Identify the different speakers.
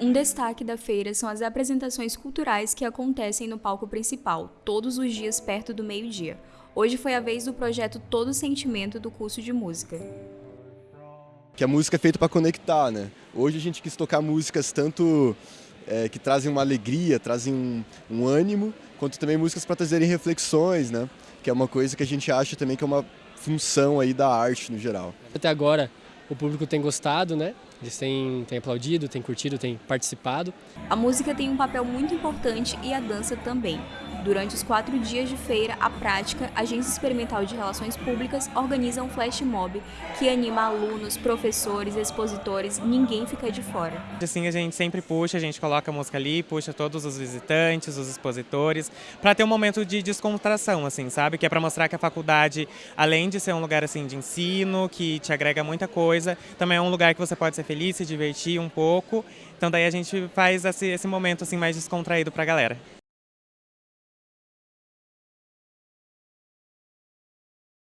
Speaker 1: Um destaque da feira são as apresentações culturais que acontecem no palco principal, todos os dias perto do meio-dia. Hoje foi a vez do projeto Todo Sentimento do curso de música.
Speaker 2: Que a música é feita para conectar, né? Hoje a gente quis tocar músicas tanto é, que trazem uma alegria, trazem um, um ânimo, quanto também músicas para trazerem reflexões, né? Que é uma coisa que a gente acha também que é uma função aí da arte no geral.
Speaker 3: Até agora o público tem gostado, né? Eles têm, têm aplaudido, têm curtido, têm participado.
Speaker 1: A música tem um papel muito importante e a dança também. Durante os quatro dias de feira, a prática, a Agência Experimental de Relações Públicas organiza um flash mob que anima alunos, professores, expositores, ninguém fica de fora.
Speaker 4: Assim, a gente sempre puxa, a gente coloca a música ali, puxa todos os visitantes, os expositores, para ter um momento de descontração, assim, sabe? Que é para mostrar que a faculdade, além de ser um lugar assim de ensino, que te agrega muita coisa, também é um lugar que você pode ser feliz, se divertir um pouco. Então daí a gente faz esse, esse momento assim mais descontraído para a galera.